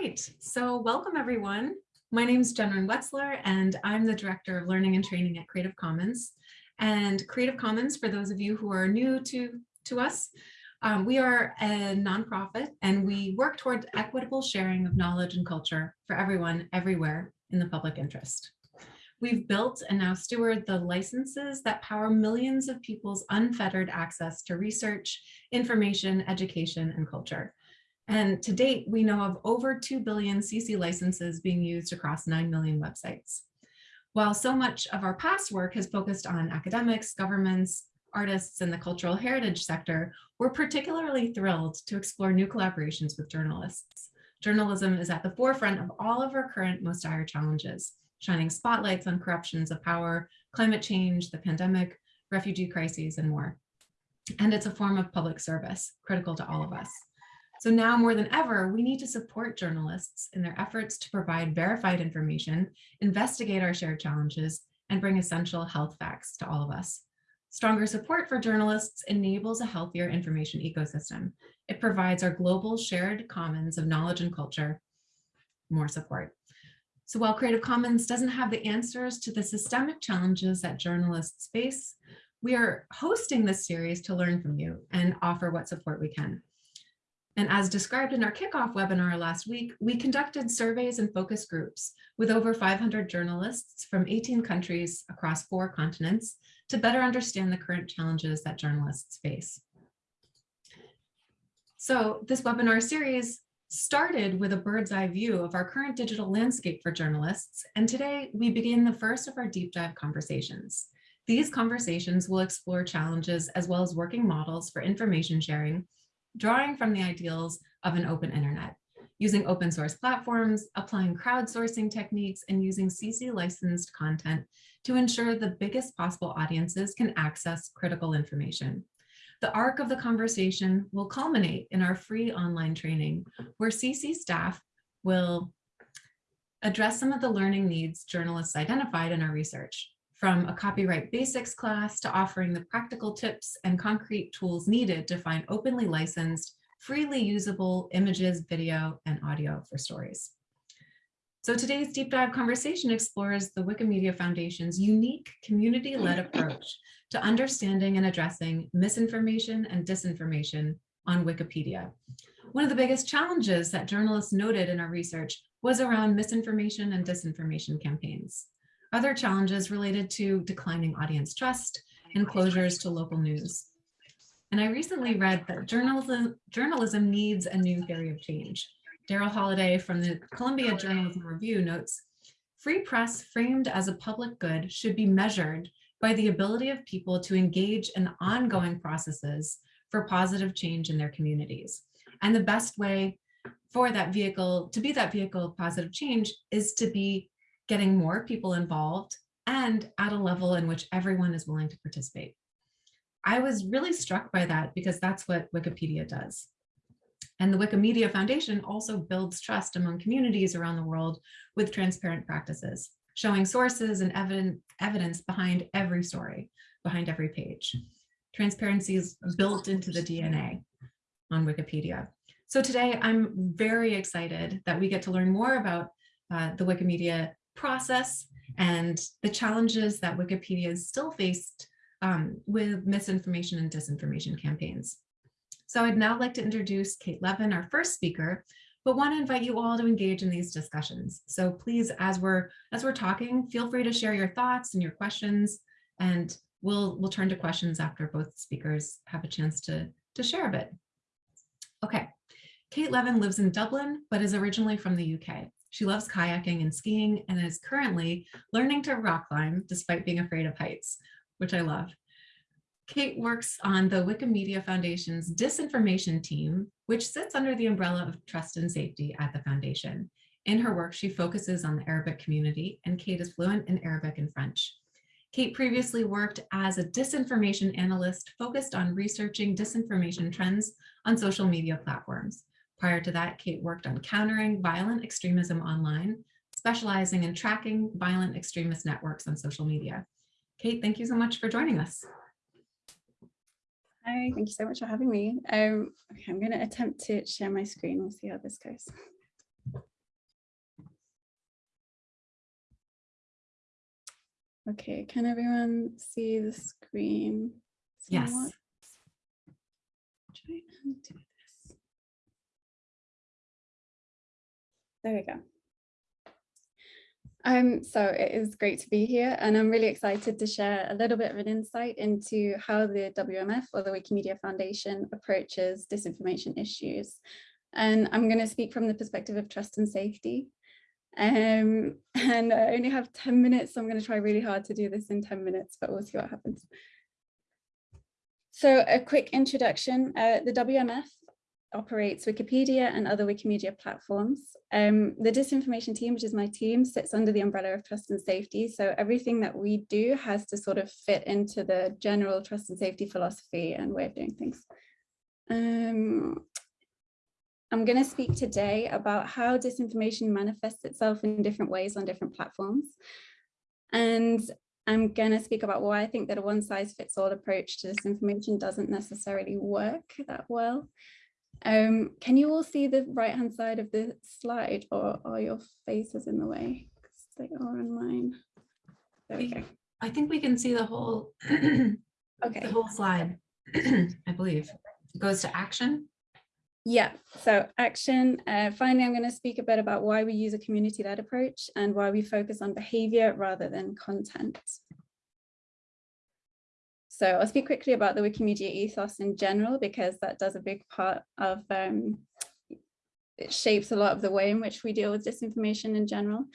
right, so welcome everyone. My name is Jennryn Wetzler and I'm the Director of Learning and Training at Creative Commons. And Creative Commons, for those of you who are new to, to us, um, we are a nonprofit and we work toward equitable sharing of knowledge and culture for everyone, everywhere in the public interest. We've built and now steward the licenses that power millions of people's unfettered access to research, information, education, and culture. And to date, we know of over 2 billion CC licenses being used across 9 million websites. While so much of our past work has focused on academics, governments, artists, and the cultural heritage sector, we're particularly thrilled to explore new collaborations with journalists. Journalism is at the forefront of all of our current most dire challenges, shining spotlights on corruptions of power, climate change, the pandemic, refugee crises, and more. And it's a form of public service, critical to all of us. So now more than ever, we need to support journalists in their efforts to provide verified information, investigate our shared challenges, and bring essential health facts to all of us. Stronger support for journalists enables a healthier information ecosystem. It provides our global shared commons of knowledge and culture more support. So while Creative Commons doesn't have the answers to the systemic challenges that journalists face, we are hosting this series to learn from you and offer what support we can. And as described in our kickoff webinar last week, we conducted surveys and focus groups with over 500 journalists from 18 countries across four continents to better understand the current challenges that journalists face. So this webinar series started with a bird's eye view of our current digital landscape for journalists. And today we begin the first of our deep dive conversations. These conversations will explore challenges as well as working models for information sharing drawing from the ideals of an open internet, using open source platforms, applying crowdsourcing techniques, and using CC licensed content to ensure the biggest possible audiences can access critical information. The arc of the conversation will culminate in our free online training, where CC staff will address some of the learning needs journalists identified in our research from a copyright basics class to offering the practical tips and concrete tools needed to find openly licensed, freely usable images, video, and audio for stories. So today's deep dive conversation explores the Wikimedia Foundation's unique community-led approach to understanding and addressing misinformation and disinformation on Wikipedia. One of the biggest challenges that journalists noted in our research was around misinformation and disinformation campaigns other challenges related to declining audience trust and closures to local news. And I recently read that journalism, journalism needs a new theory of change. Darryl Holliday from the Columbia Journalism Review notes, free press framed as a public good should be measured by the ability of people to engage in ongoing processes for positive change in their communities. And the best way for that vehicle, to be that vehicle of positive change is to be getting more people involved and at a level in which everyone is willing to participate. I was really struck by that because that's what Wikipedia does. And the Wikimedia Foundation also builds trust among communities around the world with transparent practices, showing sources and evidence, evidence behind every story, behind every page. Transparency is built into the DNA on Wikipedia. So today I'm very excited that we get to learn more about uh, the Wikimedia process and the challenges that Wikipedia is still faced um, with misinformation and disinformation campaigns. So I'd now like to introduce Kate Levin, our first speaker, but want to invite you all to engage in these discussions. So please, as we're as we're talking, feel free to share your thoughts and your questions, and we'll we'll turn to questions after both speakers have a chance to to share a bit. Okay, Kate Levin lives in Dublin, but is originally from the UK. She loves kayaking and skiing and is currently learning to rock climb despite being afraid of heights, which I love. Kate works on the Wikimedia Foundation's disinformation team, which sits under the umbrella of trust and safety at the foundation. In her work, she focuses on the Arabic community and Kate is fluent in Arabic and French. Kate previously worked as a disinformation analyst focused on researching disinformation trends on social media platforms. Prior to that, Kate worked on countering violent extremism online, specializing in tracking violent extremist networks on social media. Kate, thank you so much for joining us. Hi, thank you so much for having me. Um, okay, I'm going to attempt to share my screen. We'll see how this goes. Okay, can everyone see the screen? Somewhat? Yes. Try and do There we go. Um, so it is great to be here and I'm really excited to share a little bit of an insight into how the WMF or the Wikimedia Foundation approaches disinformation issues. And I'm going to speak from the perspective of trust and safety. Um, and I only have 10 minutes, so I'm going to try really hard to do this in 10 minutes, but we'll see what happens. So a quick introduction, uh, the WMF operates Wikipedia and other Wikimedia platforms. Um, the disinformation team, which is my team, sits under the umbrella of trust and safety. So everything that we do has to sort of fit into the general trust and safety philosophy and way of doing things. Um, I'm going to speak today about how disinformation manifests itself in different ways on different platforms. And I'm going to speak about why I think that a one size fits all approach to disinformation doesn't necessarily work that well. Um, can you all see the right hand side of the slide or are your faces in the way? Because They are on mine. There we go. I think we can see the whole, okay. the whole slide, I believe. It goes to action. Yeah, so action. Uh, finally, I'm going to speak a bit about why we use a community-led approach and why we focus on behavior rather than content. So I'll speak quickly about the Wikimedia ethos in general, because that does a big part of, um, it shapes a lot of the way in which we deal with disinformation in general.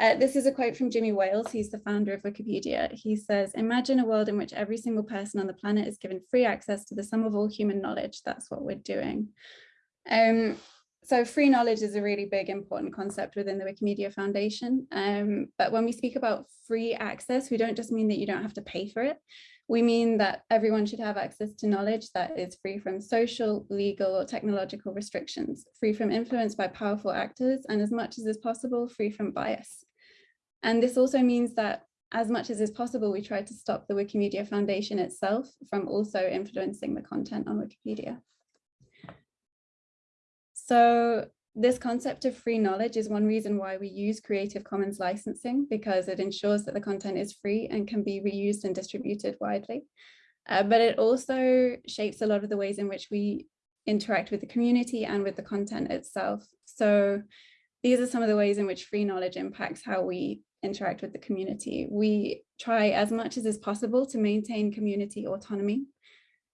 Uh, this is a quote from Jimmy Wales, he's the founder of Wikipedia. He says, imagine a world in which every single person on the planet is given free access to the sum of all human knowledge. That's what we're doing. Um, so free knowledge is a really big important concept within the Wikimedia Foundation. Um, but when we speak about free access, we don't just mean that you don't have to pay for it. We mean that everyone should have access to knowledge that is free from social, legal or technological restrictions, free from influence by powerful actors, and as much as is possible, free from bias. And this also means that as much as is possible, we try to stop the Wikimedia Foundation itself from also influencing the content on Wikipedia. So this concept of free knowledge is one reason why we use Creative Commons licensing because it ensures that the content is free and can be reused and distributed widely. Uh, but it also shapes a lot of the ways in which we interact with the community and with the content itself. So these are some of the ways in which free knowledge impacts how we interact with the community. We try as much as is possible to maintain community autonomy.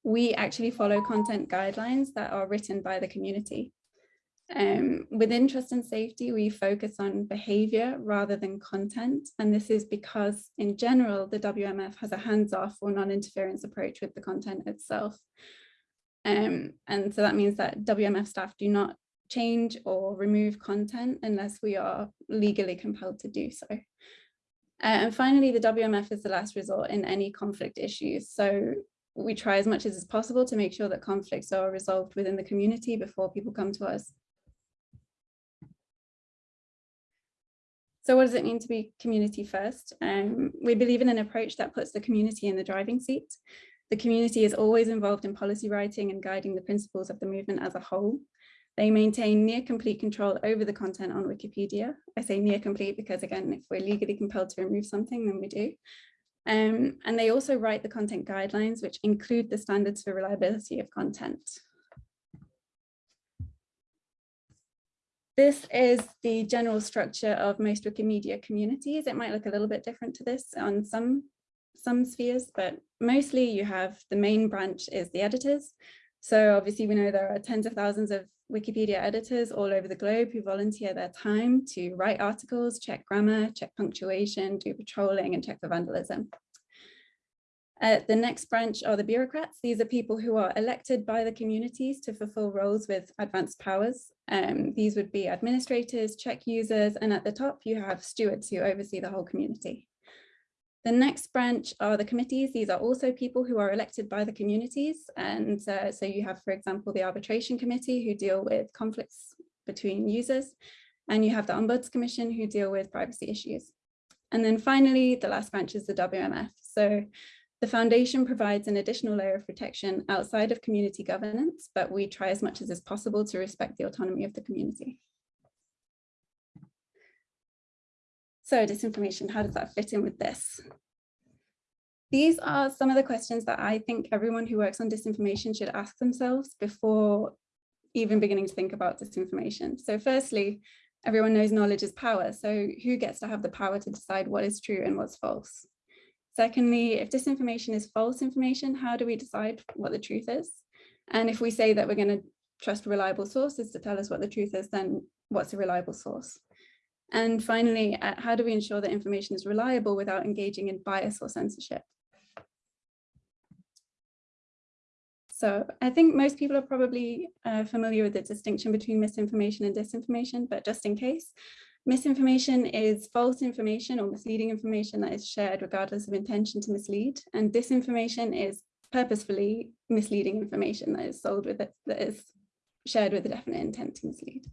We actually follow content guidelines that are written by the community. Um, trust and safety, we focus on behavior rather than content. And this is because in general, the WMF has a hands-off or non-interference approach with the content itself. Um, and so that means that WMF staff do not change or remove content unless we are legally compelled to do so. Uh, and finally, the WMF is the last resort in any conflict issues. So we try as much as is possible to make sure that conflicts are resolved within the community before people come to us. So what does it mean to be community first? Um, we believe in an approach that puts the community in the driving seat. The community is always involved in policy writing and guiding the principles of the movement as a whole. They maintain near complete control over the content on Wikipedia. I say near complete because again, if we're legally compelled to remove something, then we do. Um, and they also write the content guidelines, which include the standards for reliability of content. This is the general structure of most Wikimedia communities. It might look a little bit different to this on some, some spheres, but mostly you have the main branch is the editors. So obviously we know there are tens of thousands of Wikipedia editors all over the globe who volunteer their time to write articles, check grammar, check punctuation, do patrolling and check for vandalism. Uh, the next branch are the bureaucrats. These are people who are elected by the communities to fulfill roles with advanced powers. Um, these would be administrators, check users, and at the top you have stewards who oversee the whole community. The next branch are the committees. These are also people who are elected by the communities. And uh, so you have, for example, the arbitration committee who deal with conflicts between users. And you have the Ombuds Commission who deal with privacy issues. And then finally, the last branch is the WMF. So the foundation provides an additional layer of protection outside of community governance, but we try as much as is possible to respect the autonomy of the community. So disinformation, how does that fit in with this? These are some of the questions that I think everyone who works on disinformation should ask themselves before even beginning to think about disinformation. So firstly, everyone knows knowledge is power. So who gets to have the power to decide what is true and what's false? Secondly, if disinformation is false information, how do we decide what the truth is? And if we say that we're going to trust reliable sources to tell us what the truth is, then what's a reliable source? And finally, uh, how do we ensure that information is reliable without engaging in bias or censorship? So I think most people are probably uh, familiar with the distinction between misinformation and disinformation, but just in case, misinformation is false information or misleading information that is shared regardless of intention to mislead, and disinformation is purposefully misleading information that is sold with it, that is shared with a definite intent to mislead.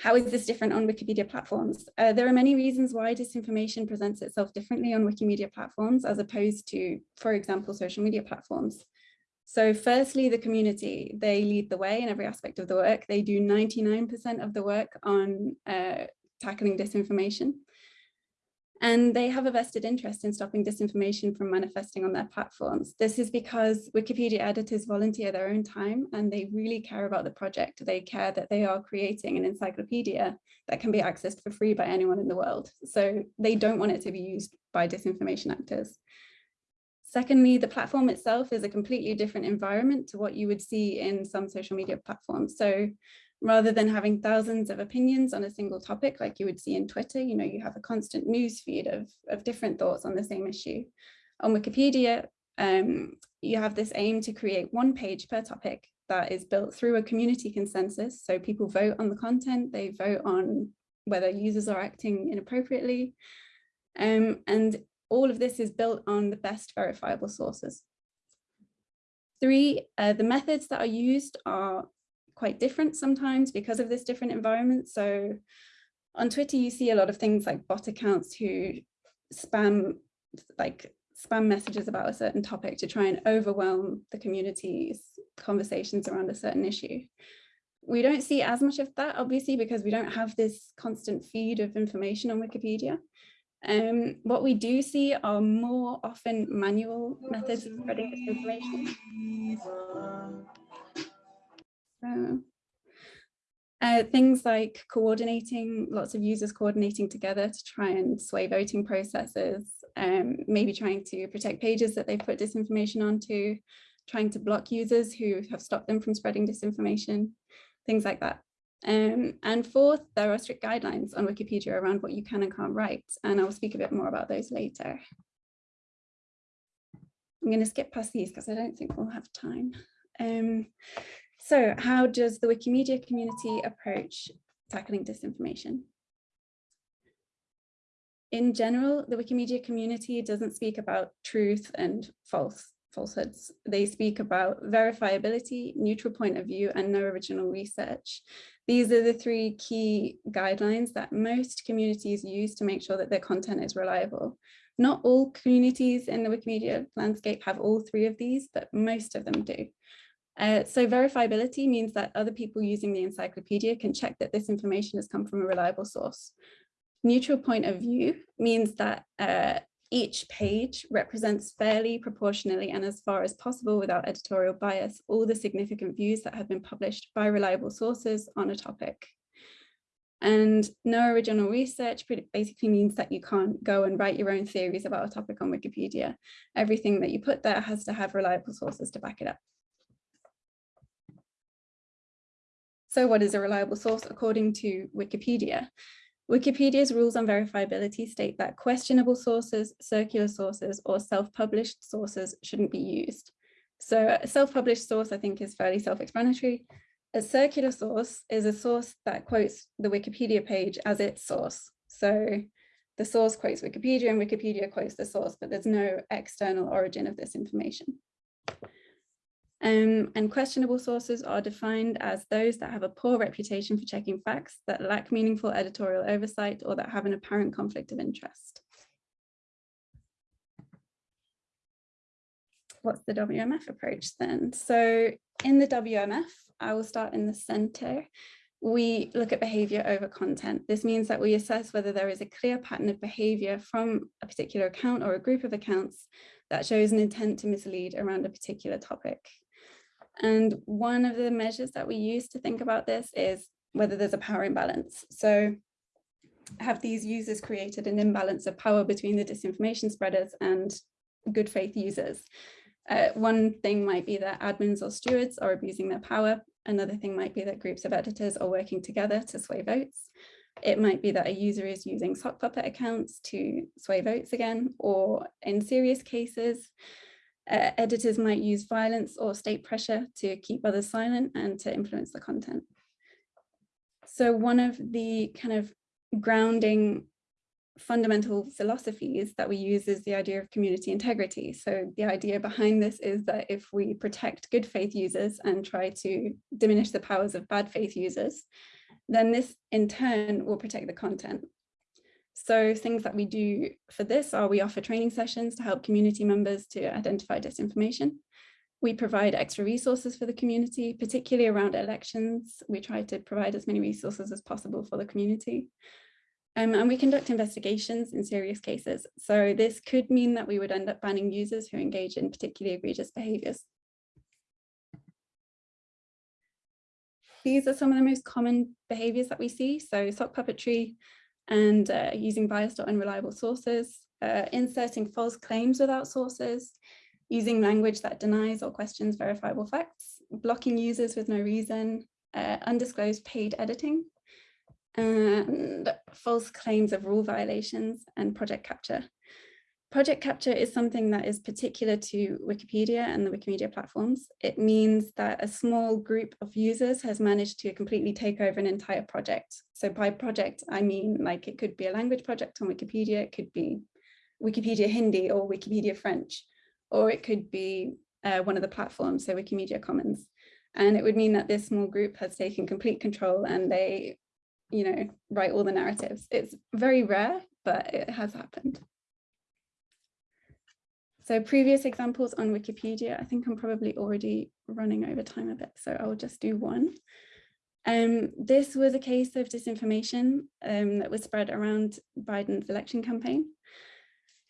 How is this different on Wikipedia platforms? Uh, there are many reasons why disinformation presents itself differently on Wikimedia platforms as opposed to, for example, social media platforms. So firstly, the community, they lead the way in every aspect of the work. They do 99% of the work on uh, tackling disinformation and they have a vested interest in stopping disinformation from manifesting on their platforms. This is because Wikipedia editors volunteer their own time and they really care about the project. They care that they are creating an encyclopedia that can be accessed for free by anyone in the world. So they don't want it to be used by disinformation actors. Secondly, the platform itself is a completely different environment to what you would see in some social media platforms. So rather than having thousands of opinions on a single topic like you would see in Twitter, you know, you have a constant news feed of, of different thoughts on the same issue. On Wikipedia, um, you have this aim to create one page per topic that is built through a community consensus. So people vote on the content, they vote on whether users are acting inappropriately. Um, and all of this is built on the best verifiable sources. Three, uh, the methods that are used are quite different sometimes because of this different environment. So on Twitter, you see a lot of things like bot accounts who spam like spam messages about a certain topic to try and overwhelm the community's conversations around a certain issue. We don't see as much of that, obviously, because we don't have this constant feed of information on Wikipedia. Um, what we do see are more often manual methods of spreading this information. So, uh, things like coordinating, lots of users coordinating together to try and sway voting processes, um, maybe trying to protect pages that they've put disinformation onto, trying to block users who have stopped them from spreading disinformation, things like that. Um, and fourth, there are strict guidelines on Wikipedia around what you can and can't write, and I'll speak a bit more about those later. I'm going to skip past these because I don't think we'll have time. Um, so how does the Wikimedia community approach tackling disinformation? In general, the Wikimedia community doesn't speak about truth and false falsehoods. They speak about verifiability, neutral point of view, and no original research. These are the three key guidelines that most communities use to make sure that their content is reliable. Not all communities in the Wikimedia landscape have all three of these, but most of them do. Uh, so verifiability means that other people using the encyclopedia can check that this information has come from a reliable source. Neutral point of view means that uh, each page represents fairly, proportionally, and as far as possible without editorial bias, all the significant views that have been published by reliable sources on a topic. And no original research basically means that you can't go and write your own theories about a topic on Wikipedia. Everything that you put there has to have reliable sources to back it up. So what is a reliable source according to Wikipedia? Wikipedia's rules on verifiability state that questionable sources, circular sources, or self-published sources shouldn't be used. So a self-published source, I think, is fairly self-explanatory. A circular source is a source that quotes the Wikipedia page as its source. So the source quotes Wikipedia and Wikipedia quotes the source, but there's no external origin of this information. Um, and questionable sources are defined as those that have a poor reputation for checking facts, that lack meaningful editorial oversight, or that have an apparent conflict of interest. What's the WMF approach then? So in the WMF, I will start in the center. we look at behavior over content. This means that we assess whether there is a clear pattern of behavior from a particular account or a group of accounts that shows an intent to mislead around a particular topic. And one of the measures that we use to think about this is whether there's a power imbalance. So have these users created an imbalance of power between the disinformation spreaders and good faith users? Uh, one thing might be that admins or stewards are abusing their power. Another thing might be that groups of editors are working together to sway votes. It might be that a user is using sock puppet accounts to sway votes again, or in serious cases, uh, editors might use violence or state pressure to keep others silent and to influence the content. So one of the kind of grounding fundamental philosophies that we use is the idea of community integrity. So the idea behind this is that if we protect good faith users and try to diminish the powers of bad faith users, then this in turn will protect the content. So things that we do for this are we offer training sessions to help community members to identify disinformation. We provide extra resources for the community, particularly around elections. We try to provide as many resources as possible for the community. Um, and we conduct investigations in serious cases. So this could mean that we would end up banning users who engage in particularly egregious behaviors. These are some of the most common behaviors that we see. So sock puppetry and uh, using biased or unreliable sources, uh, inserting false claims without sources, using language that denies or questions verifiable facts, blocking users with no reason, uh, undisclosed paid editing, and false claims of rule violations and project capture. Project capture is something that is particular to Wikipedia and the Wikimedia platforms. It means that a small group of users has managed to completely take over an entire project. So by project, I mean like it could be a language project on Wikipedia, it could be Wikipedia Hindi or Wikipedia French, or it could be uh, one of the platforms, so Wikimedia Commons. And it would mean that this small group has taken complete control and they you know, write all the narratives. It's very rare, but it has happened. So previous examples on Wikipedia, I think I'm probably already running over time a bit, so I'll just do one. Um, this was a case of disinformation um, that was spread around Biden's election campaign.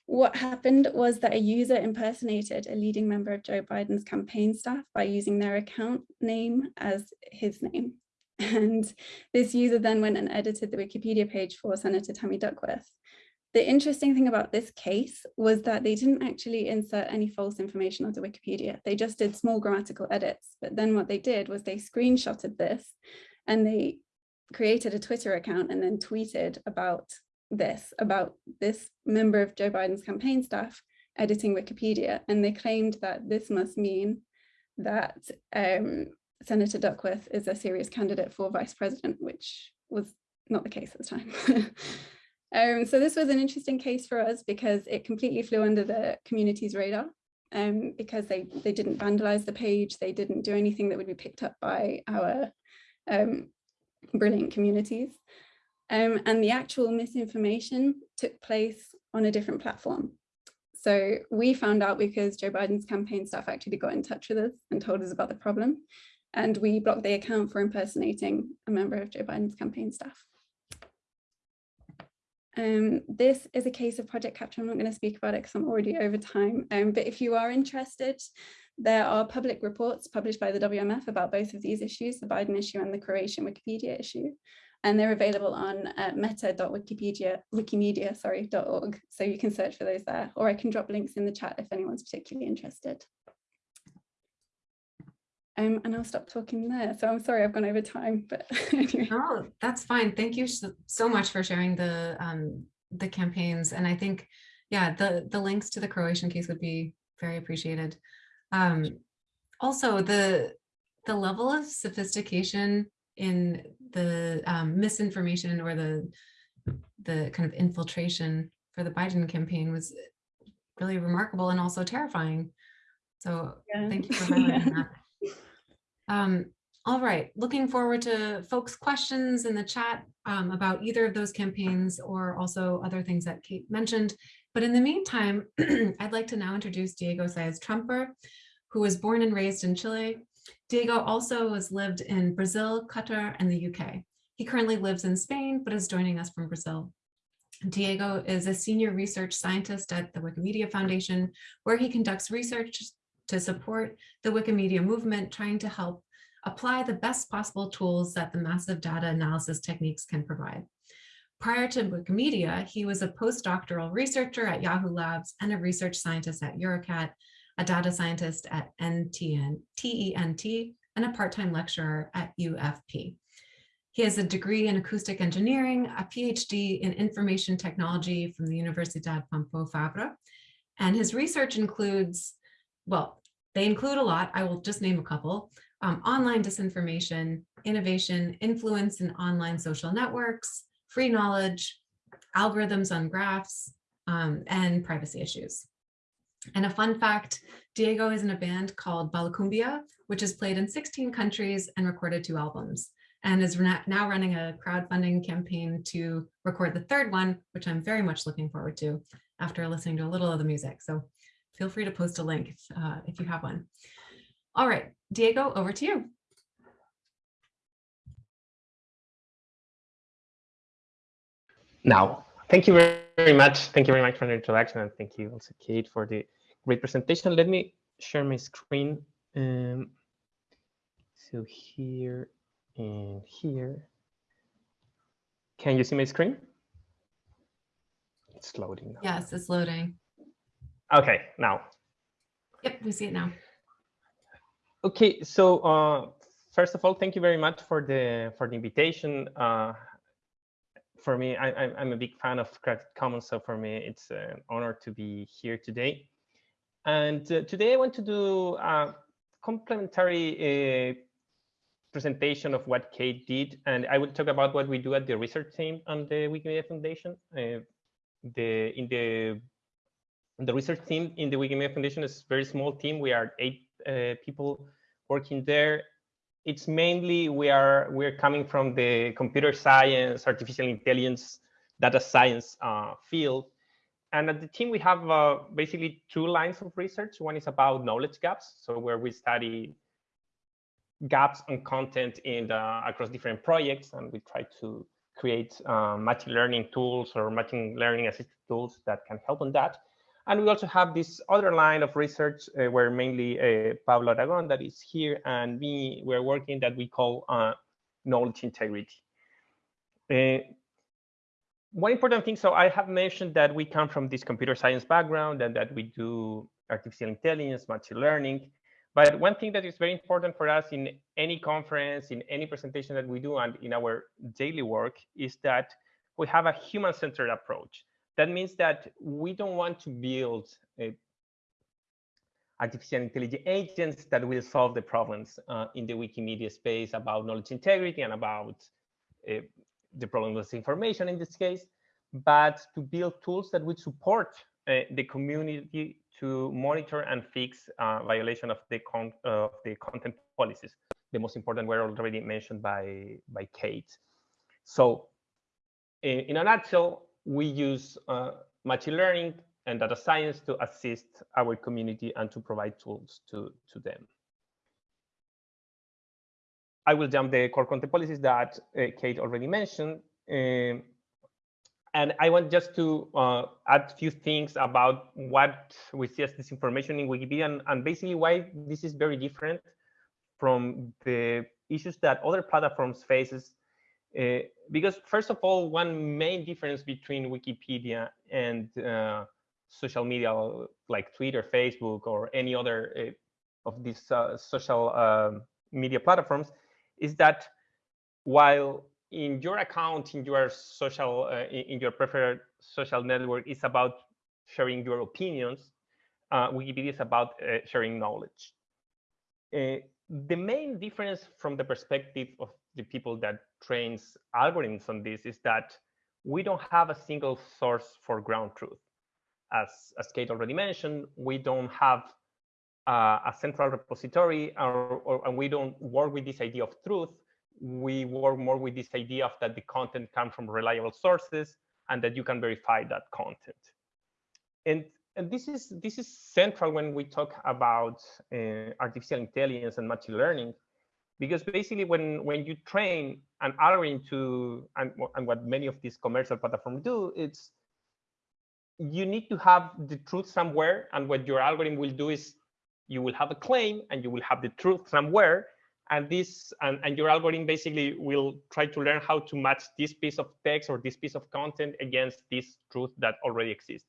What happened was that a user impersonated a leading member of Joe Biden's campaign staff by using their account name as his name. And this user then went and edited the Wikipedia page for Senator Tammy Duckworth. The interesting thing about this case was that they didn't actually insert any false information onto Wikipedia. They just did small grammatical edits. But then what they did was they screenshotted this and they created a Twitter account and then tweeted about this, about this member of Joe Biden's campaign staff editing Wikipedia. And they claimed that this must mean that um, Senator Duckworth is a serious candidate for vice president, which was not the case at the time. um, so this was an interesting case for us because it completely flew under the community's radar um, because they, they didn't vandalize the page, they didn't do anything that would be picked up by our um, brilliant communities. Um, and the actual misinformation took place on a different platform. So we found out because Joe Biden's campaign staff actually got in touch with us and told us about the problem and we blocked the account for impersonating a member of Joe Biden's campaign staff. Um, this is a case of project capture. I'm not going to speak about it because I'm already over time, um, but if you are interested, there are public reports published by the WMF about both of these issues, the Biden issue and the Croatian Wikipedia issue, and they're available on uh, meta.wikipedia, wikimedia, sorry, .org. So you can search for those there, or I can drop links in the chat if anyone's particularly interested. Um, and I'll stop talking there. So I'm sorry I've gone over time, but anyway. No, that's fine. Thank you so much for sharing the um, the campaigns. And I think, yeah, the the links to the Croatian case would be very appreciated. Um, also, the the level of sophistication in the um, misinformation or the the kind of infiltration for the Biden campaign was really remarkable and also terrifying. So yeah. thank you for highlighting that. Um, all right, looking forward to folks' questions in the chat um, about either of those campaigns or also other things that Kate mentioned. But in the meantime, I'd like to now introduce Diego Saez Trumper, who was born and raised in Chile. Diego also has lived in Brazil, Qatar, and the UK. He currently lives in Spain, but is joining us from Brazil. Diego is a senior research scientist at the Wikimedia Foundation, where he conducts research to support the Wikimedia movement, trying to help apply the best possible tools that the massive data analysis techniques can provide. Prior to Wikimedia, he was a postdoctoral researcher at Yahoo Labs and a research scientist at Eurecat, a data scientist at NTN, TENT, and a part-time lecturer at UFP. He has a degree in acoustic engineering, a PhD in information technology from the Universidad Pompeu Fabra, and his research includes, well, they include a lot, I will just name a couple, um, online disinformation, innovation, influence in online social networks, free knowledge, algorithms on graphs, um, and privacy issues. And a fun fact, Diego is in a band called Balacumbia, which is played in 16 countries and recorded two albums and is now running a crowdfunding campaign to record the third one, which I'm very much looking forward to after listening to a little of the music. So feel free to post a link if, uh, if you have one. All right, Diego, over to you. Now, thank you very much. Thank you very much for the introduction and thank you also, Kate, for the great presentation. Let me share my screen. Um, so here and here. Can you see my screen? It's loading now. Yes, it's loading. Okay, now. Yep, we see it now. Okay, so uh, first of all, thank you very much for the for the invitation. Uh, for me, I, I'm a big fan of Creative Commons, so for me, it's an honor to be here today. And uh, today I want to do a complementary uh, presentation of what Kate did, and I will talk about what we do at the research team on the Wikimedia Foundation. Uh, the in the the research team in the Wikimedia Foundation is a very small team. We are eight uh, people working there. It's mainly we are we're coming from the computer science, artificial intelligence, data science uh, field. And at the team, we have uh, basically two lines of research. One is about knowledge gaps, so where we study gaps on content in the, across different projects, and we try to create uh, machine learning tools or machine learning assisted tools that can help on that. And we also have this other line of research uh, where mainly uh, Pablo Aragon that is here and me, we're working that we call uh, knowledge integrity. Uh, one important thing, so I have mentioned that we come from this computer science background and that we do artificial intelligence, machine learning. But one thing that is very important for us in any conference, in any presentation that we do, and in our daily work is that we have a human-centered approach. That means that we don't want to build artificial intelligence agents that will solve the problems uh, in the Wikimedia space about knowledge integrity and about uh, the problem with information in this case, but to build tools that would support uh, the community to monitor and fix uh, violation of the, of the content policies. The most important were already mentioned by, by Kate. So in, in a nutshell, we use uh, machine learning and data science to assist our community and to provide tools to, to them. I will jump the core content policies that uh, Kate already mentioned. Um, and I want just to uh, add a few things about what we see as disinformation in Wikipedia and, and, basically why this is very different from the issues that other platforms faces. Uh, because first of all, one main difference between Wikipedia and uh, social media like Twitter, Facebook, or any other uh, of these uh, social um, media platforms is that while in your account, in your social, uh, in your preferred social network is about sharing your opinions. Wikipedia is about sharing knowledge. The main difference from the perspective of the people that trains algorithms on this is that we don't have a single source for ground truth. As, as Kate already mentioned, we don't have uh, a central repository or, or, and we don't work with this idea of truth we work more with this idea of that the content comes from reliable sources and that you can verify that content. And and this is this is central when we talk about uh, artificial intelligence and machine learning because basically when when you train an algorithm to and, and what many of these commercial platforms do it's you need to have the truth somewhere and what your algorithm will do is you will have a claim and you will have the truth somewhere and this and, and your algorithm basically will try to learn how to match this piece of text or this piece of content against this truth that already exists.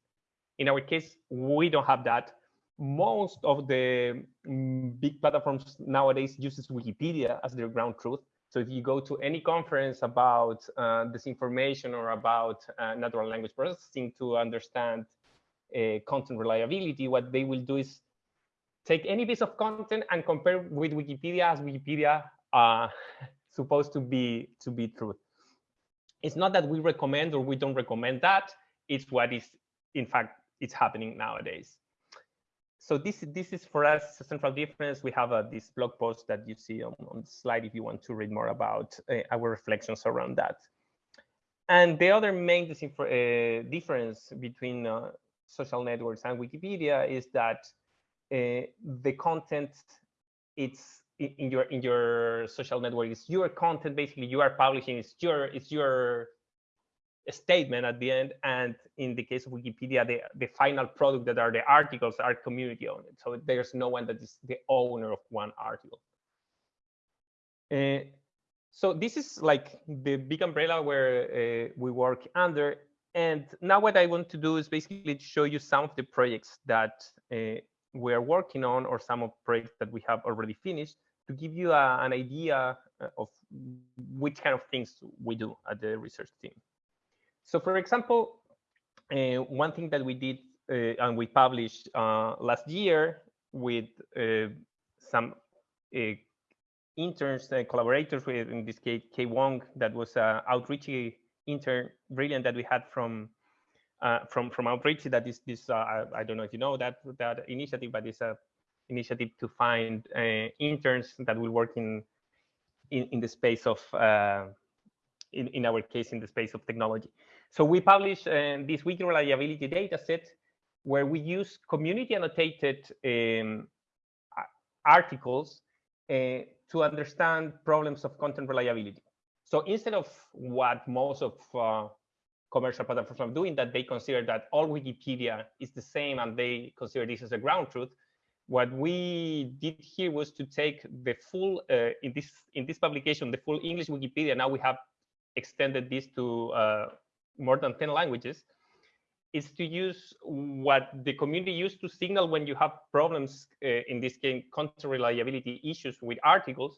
In our case we don't have that most of the mm, big platforms nowadays uses wikipedia as their ground truth so if you go to any conference about uh, disinformation or about uh, natural language processing to understand uh, content reliability what they will do is take any piece of content and compare with Wikipedia as Wikipedia uh, supposed to be to be truth. It's not that we recommend or we don't recommend that. It's what is, in fact, it's happening nowadays. So this this is for us a central difference. We have uh, this blog post that you see on, on the slide if you want to read more about uh, our reflections around that. And the other main uh, difference between uh, social networks and Wikipedia is that uh, the content it's in your in your social network is your content basically you are publishing it's your it's your statement at the end and in the case of wikipedia the the final product that are the articles are community owned. So there's no one that is the owner of one article. Uh, so this is like the big umbrella where uh, we work under. And now what i want to do is basically show you some of the projects that uh, we are working on or some of projects that we have already finished to give you a, an idea uh, of which kind of things we do at the research team. So for example, uh, one thing that we did uh, and we published uh, last year with uh, some uh, interns, collaborators with, in this case, Kay Wong, that was an outreach intern, brilliant that we had from uh, from from Outreachy that is this I, I, don't know if you know that that initiative, but it's a initiative to find interns that will work in in, in the space of in, in our case in the space of technology. So we publish uh, this wiki reliability data set where we use community annotated um, articles uh, to understand problems of content reliability. So instead of what most of commercial platforms are doing that they consider that all Wikipedia is the same and they consider this as a ground truth. What we did here was to take the full uh, in this in this publication the full English Wikipedia. Now we have extended this to uh, more than 10 languages. Is to use what the community used to signal when you have problems uh, in this case content reliability issues with articles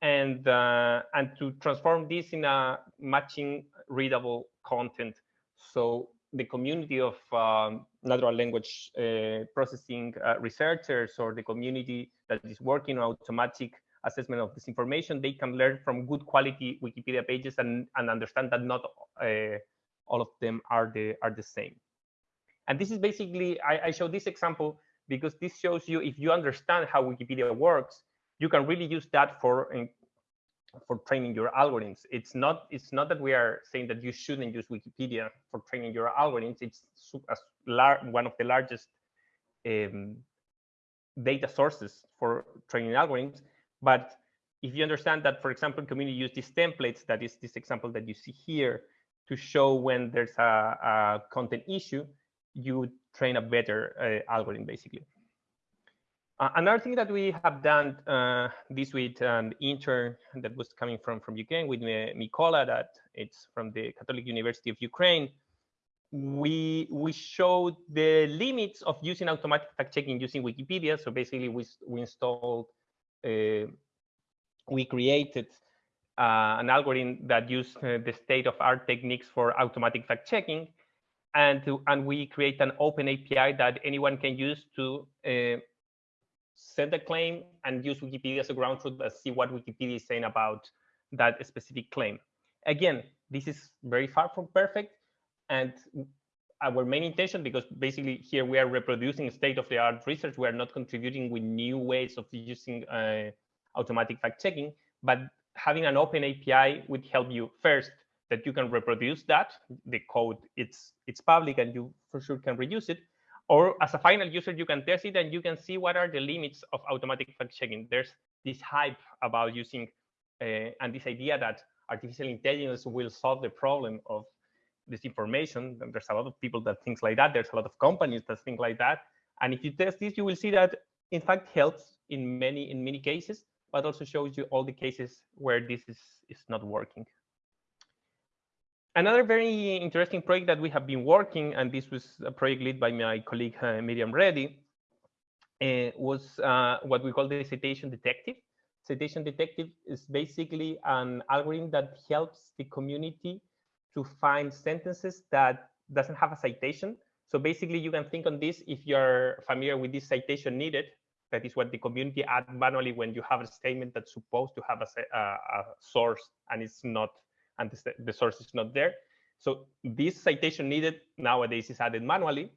and uh, and to transform this in a machine readable content. So the community of um, natural language uh, processing uh, researchers or the community that is working on automatic assessment of this information, they can learn from good quality Wikipedia pages and, and understand that not uh, all of them are the are the same. And this is basically, I, I show this example because this shows you if you understand how Wikipedia works, you can really use that for for training your algorithms. It's not it's not that we are saying that you shouldn't use Wikipedia for training your algorithms. It's one of the largest um, data sources for training algorithms. But if you understand that, for example, community use these templates, that is this example that you see here, to show when there's a, a content issue, you train a better uh, algorithm, basically. Uh, another thing that we have done uh, this week, an intern that was coming from from Ukraine with Mykola, that it's from the Catholic University of Ukraine. We we showed the limits of using automatic fact checking using Wikipedia. So basically, we we installed, uh, we created an algorithm that used uh, the state of art techniques for automatic fact checking, and to, and we create an open API that anyone can use to uh, set the claim and use Wikipedia as a ground truth, but see what Wikipedia is saying about that specific claim. Again, this is very far from perfect. And our main intention, because basically here we are reproducing state-of-the-art research, we are not contributing with new ways of using uh, automatic fact-checking, but having an open API would help you first that you can reproduce that. The code, it's, it's public and you for sure can reuse it. or as a final user, you can test it and you can see what are the limits of automatic fact checking. There's this hype about using uh, and this idea that artificial intelligence will solve the problem of disinformation. There's a lot of people that think like that. There's a lot of companies that think like that. And if you test this, you will see that in fact helps in many in many cases, but also shows you all the cases where this is, is not working. Another very interesting project that we have been working, and this was a project led by my colleague uh, Miriam Redi, uh, was uh, what we call the citation detective. Citation detective is basically an algorithm that helps the community to find sentences that doesn't have a citation. So basically, you can think on this if you're familiar with this citation needed. That is what the community add manually when you have a statement that's supposed to have a, a, a source and it's not and the, the source is not there. So this citation needed nowadays is added manually.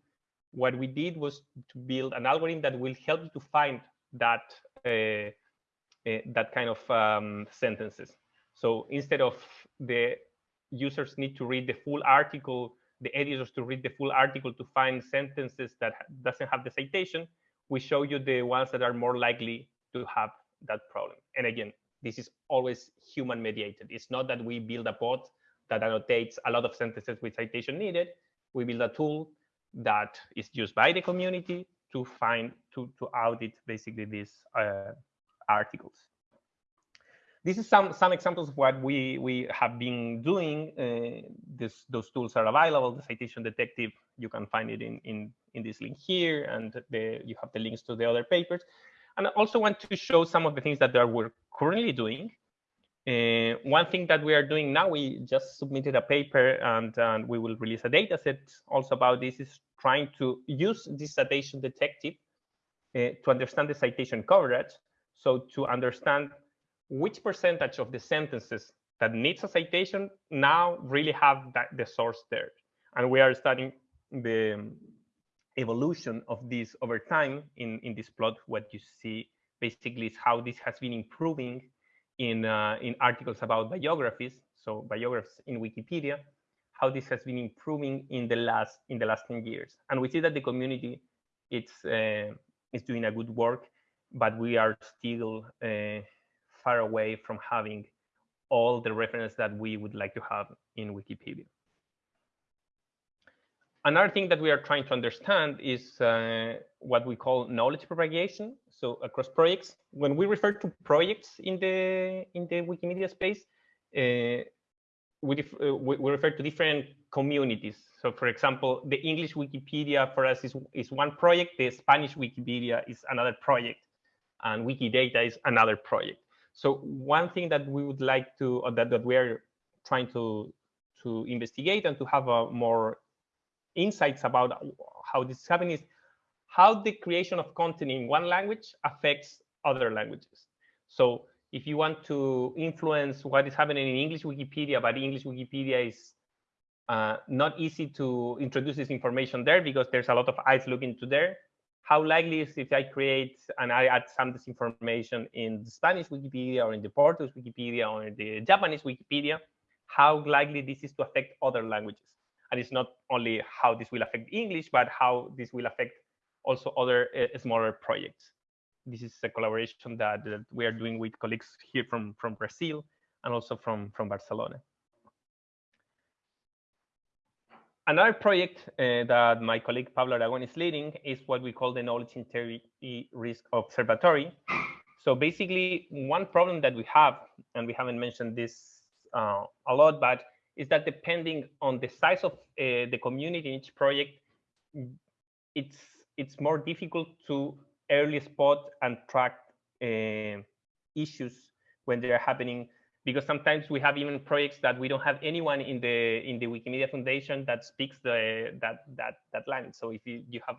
What we did was to build an algorithm that will help you to find that uh, uh, that kind of um, sentences. So instead of the users need to read the full article, the editors to read the full article to find sentences that doesn't have the citation, we show you the ones that are more likely to have that problem. And again, this is always human mediated. It's not that we build a bot that annotates a lot of sentences with citation needed. We build a tool that is used by the community to find, to, to audit basically these uh, articles. This is some, some examples of what we, we have been doing. Uh, this, those tools are available. The citation detective, you can find it in, in, in this link here, and the, you have the links to the other papers. And I also want to show some of the things that we're currently doing. Uh, one thing that we are doing now, we just submitted a paper and, and we will release a data set also about this, is trying to use this citation detective uh, to understand the citation coverage. So to understand which percentage of the sentences that needs a citation now really have that, the source there. And we are studying the evolution of this over time in, in this plot. What you see basically is how this has been improving in, uh, in articles about biographies. So biographies in Wikipedia, how this has been improving in the last in the last 10 years. And we see that the community it's uh, is doing a good work, but we are still uh, far away from having all the reference that we would like to have in Wikipedia. Another thing that we are trying to understand is uh, what we call knowledge propagation. So across projects, when we refer to projects in the in the Wikimedia space, uh, we, uh, we refer to different communities. So for example, the English Wikipedia for us is, is one project, the Spanish Wikipedia is another project, and Wikidata is another project. So one thing that we would like to, or that, that we are trying to, to investigate and to have a more insights about how this is happening is how the creation of content in one language affects other languages. So if you want to influence what is happening in English Wikipedia, but English Wikipedia is uh, not easy to introduce this information there because there's a lot of eyes looking to there, how likely is if I create and I add some disinformation in the Spanish Wikipedia or in the Portuguese Wikipedia or in the Japanese Wikipedia, how likely this is to affect other languages? And it's not only how this will affect English, but how this will affect also other uh, smaller projects. This is a collaboration that, that we are doing with colleagues here from, from Brazil and also from, from Barcelona. Another project uh, that my colleague Pablo Aragon is leading is what we call the Knowledge Integrity Risk Observatory. So basically, one problem that we have, and we haven't mentioned this uh, a lot, but is that depending on the size of uh, the community in each project, it's it's more difficult to early spot and track uh, issues when they're happening because sometimes we have even projects that we don't have anyone in the in the Wikimedia Foundation that speaks the that that that language. So if you, you have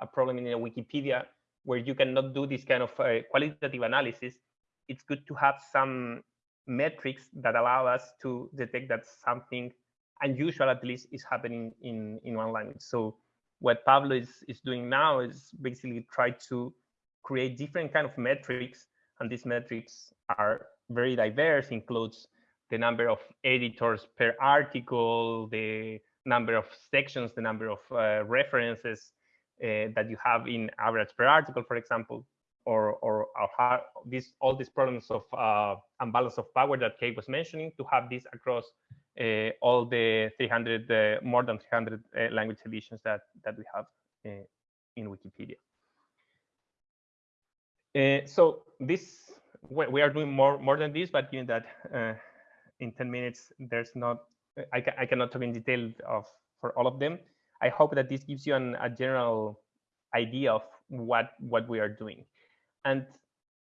a problem in a Wikipedia where you cannot do this kind of uh, qualitative analysis, it's good to have some metrics that allow us to detect that something unusual at least is happening in in one language. So what Pablo is is doing now is basically try to create different kind of metrics, and these metrics are very diverse, includes the number of editors per article, the number of sections, the number of uh, references, uh, that you have in average per article, for example, or or, or this all these problems of uh, imbalance of power that Kate was mentioning to have this across uh, all the 300 uh, more than 300 uh, language editions that that we have in Wikipedia. So this we are doing more more than this, but given that in 10 minutes there's not I, ca I cannot talk in detail of for all of them. I hope that this gives you an, a general idea of what what we are doing. And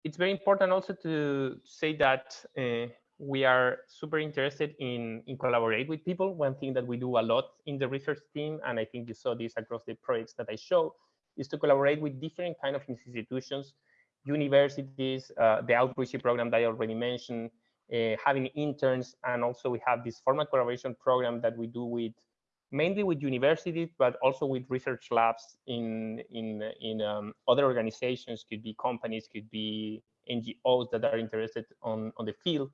it's very important also to say that uh, we are super interested in, in collaborate with people. One thing that we do a lot in the research team, and I think you saw this across the projects that I show, is to collaborate with different kind of institutions, universities, uh, the Outreachy program that I already mentioned, uh, having interns, and also we have this formal collaboration program that we do with mainly with universities, but also with research labs in in in um, other organizations. Could be companies, could be NGOs that are interested on on the field,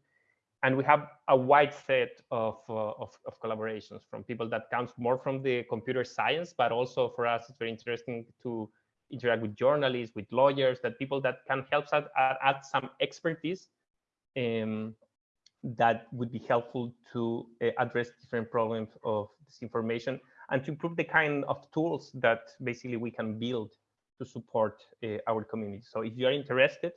and we have a wide set of uh, of, of, collaborations from people that comes more from the computer science, but also for us it's very interesting to interact with journalists, with lawyers, that people that can help us add, add some expertise. Um, that would be helpful to uh, address different problems of disinformation and to improve the kind of tools that basically we can build to support uh, our community. So if you are interested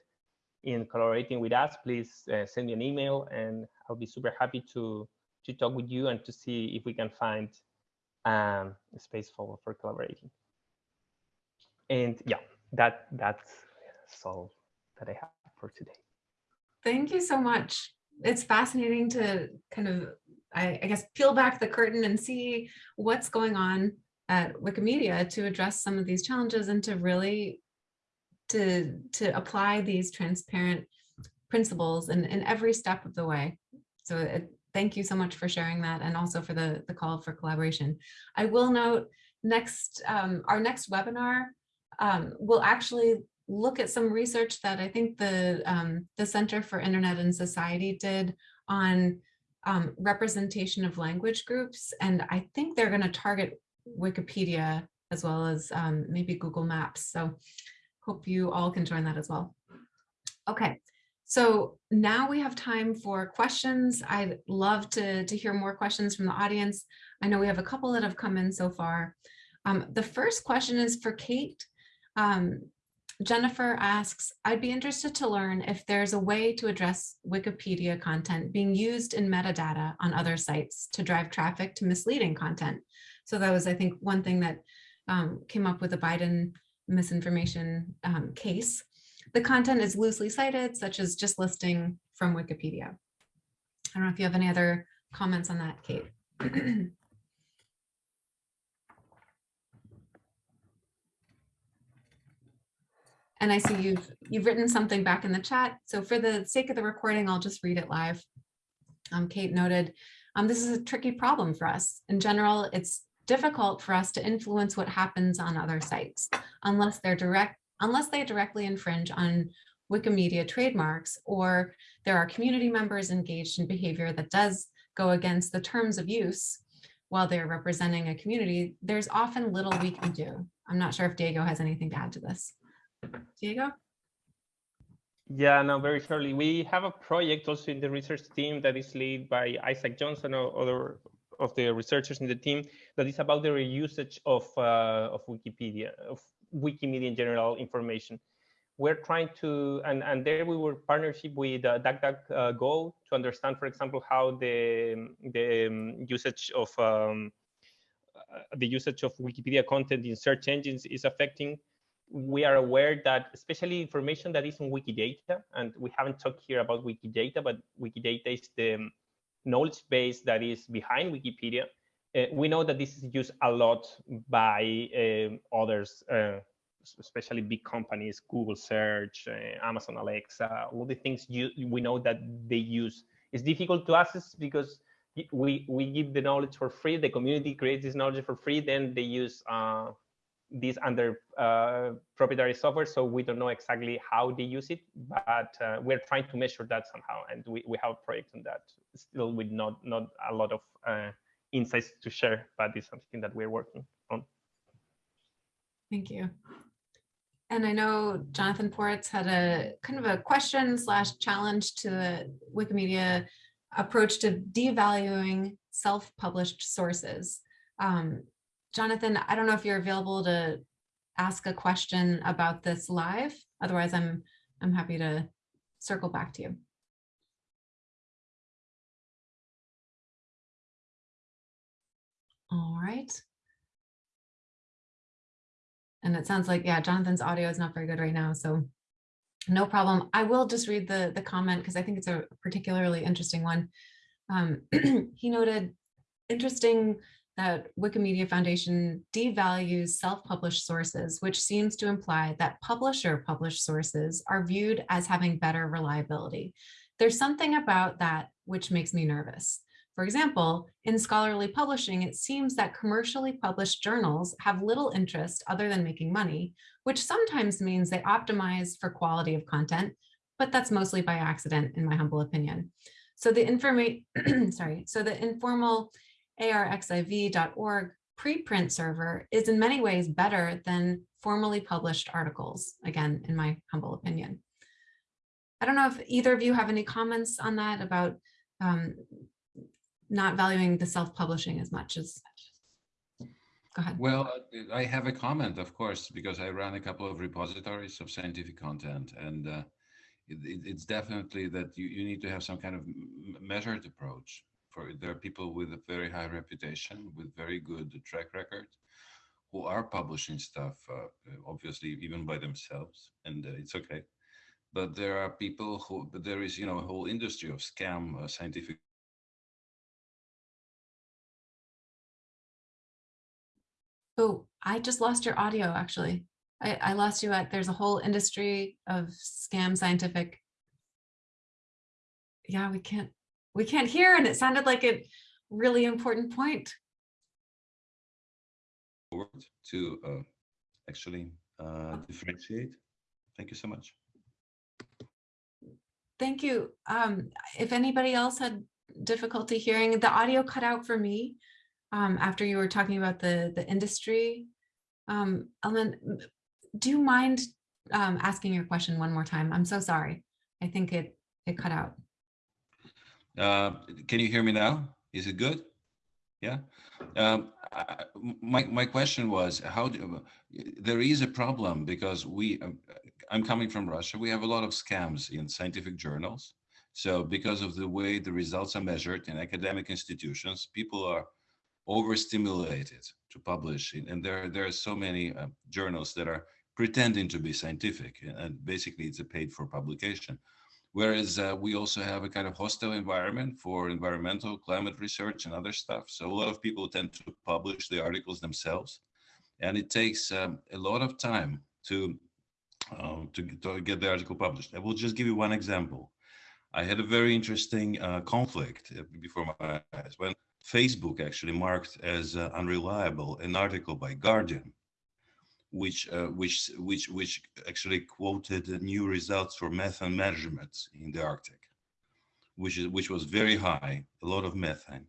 in collaborating with us, please uh, send me an email and I'll be super happy to, to talk with you and to see if we can find um, a space for, for collaborating. And yeah, that that's all that I have for today. Thank you so much it's fascinating to kind of, I, I, guess, peel back the curtain and see what's going on at Wikimedia to address some of these challenges and to really to, to apply these transparent principles in, in every step of the way. So it, uh, thank you so much for sharing that and also for the, the call for collaboration. I will note next, um, our next webinar um, will actually look at some research that I think the, um, the Center for Internet and Society did on um, representation of language groups. And I think they're going to target Wikipedia as well as um, maybe Google Maps. So hope you all can join that as well. Okay, so now we have time for questions. I'd love to, to hear more questions from the audience. I know we have a couple that have come in so far. Um, the first question is for Kate. Um, Jennifer asks, I'd be interested to learn if there's a way to address Wikipedia content being used in metadata on other sites to drive traffic to misleading content. So that was, I think, one thing that um, came up with the Biden misinformation um, case. The content is loosely cited, such as just listing from Wikipedia. I don't know if you have any other comments on that, Kate. And I see you've you've written something back in the chat. So for the sake of the recording, I'll just read it live. Um, Kate noted, um, this is a tricky problem for us. In general, it's difficult for us to influence what happens on other sites unless they're direct, unless they directly infringe on Wikimedia trademarks or there are community members engaged in behavior that does go against the terms of use while they're representing a community, there's often little we can do. I'm not sure if Diego has anything to add to this. Diego? Yeah, no, very shortly. We have a project also in the research team that is led by Isaac Johnson or other of the researchers in the team that is about the reusage of uh, of Wikipedia, of Wikimedia in general information. We're trying to, and, and there we were partnership with uh, DuckDuckGo uh, to understand, for example, how the the um, usage of um, uh, the usage of Wikipedia content in search engines is affecting we are aware that especially information that is in Wikidata, and we haven't talked here about Wikidata, but Wikidata is the knowledge base that is behind Wikipedia. Uh, we know that this is used a lot by uh, others, uh, especially big companies, Google search, uh, Amazon Alexa, all the things you, we know that they use. It's difficult to access because we, we give the knowledge for free, the community creates this knowledge for free, then they use uh, this under uh, proprietary software, so we don't know exactly how they use it, but uh, we're trying to measure that somehow, and we, we have a project on that, still with not, not a lot of uh, insights to share, but it's something that we're working on. Thank you. And I know Jonathan Poritz had a kind of a question slash challenge to the Wikimedia approach to devaluing self-published sources. Um, Jonathan, I don't know if you're available to ask a question about this live. Otherwise, I'm I'm happy to circle back to you. All right. And it sounds like, yeah, Jonathan's audio is not very good right now, so no problem. I will just read the, the comment because I think it's a particularly interesting one. Um, he noted, interesting that Wikimedia Foundation devalues self-published sources, which seems to imply that publisher-published sources are viewed as having better reliability. There's something about that which makes me nervous. For example, in scholarly publishing, it seems that commercially published journals have little interest other than making money, which sometimes means they optimize for quality of content, but that's mostly by accident, in my humble opinion. So the information, sorry, so the informal arxiv.org preprint server is in many ways better than formally published articles, again, in my humble opinion. I don't know if either of you have any comments on that about um, not valuing the self-publishing as much as, go ahead. Well, uh, I have a comment, of course, because I run a couple of repositories of scientific content and uh, it, it's definitely that you, you need to have some kind of measured approach for there are people with a very high reputation with very good track record who are publishing stuff uh, obviously even by themselves and uh, it's okay but there are people who but there is you know a whole industry of scam uh, scientific Oh, I just lost your audio, actually. I, I lost you at, there's a whole industry of scam scientific. Yeah, we can't, we can't hear, and it sounded like a really important point. to uh, actually uh, differentiate. Thank you so much. Thank you. Um, if anybody else had difficulty hearing, the audio cut out for me um, after you were talking about the, the industry. Um, Ellen, do you mind um, asking your question one more time? I'm so sorry. I think it, it cut out. Uh, can you hear me now? Is it good? Yeah. Um, I, my my question was how do there is a problem because we um, I'm coming from Russia. We have a lot of scams in scientific journals. So because of the way the results are measured in academic institutions, people are overstimulated to publish. And there, there are so many uh, journals that are pretending to be scientific. And basically, it's a paid for publication. Whereas uh, we also have a kind of hostile environment for environmental climate research and other stuff. So a lot of people tend to publish the articles themselves. And it takes um, a lot of time to, uh, to, to, get the article published. I will just give you one example. I had a very interesting uh, conflict uh, before my eyes when Facebook actually marked as uh, unreliable an article by Guardian, which uh, which which which actually quoted new results for methane measurements in the Arctic, which is which was very high, a lot of methane.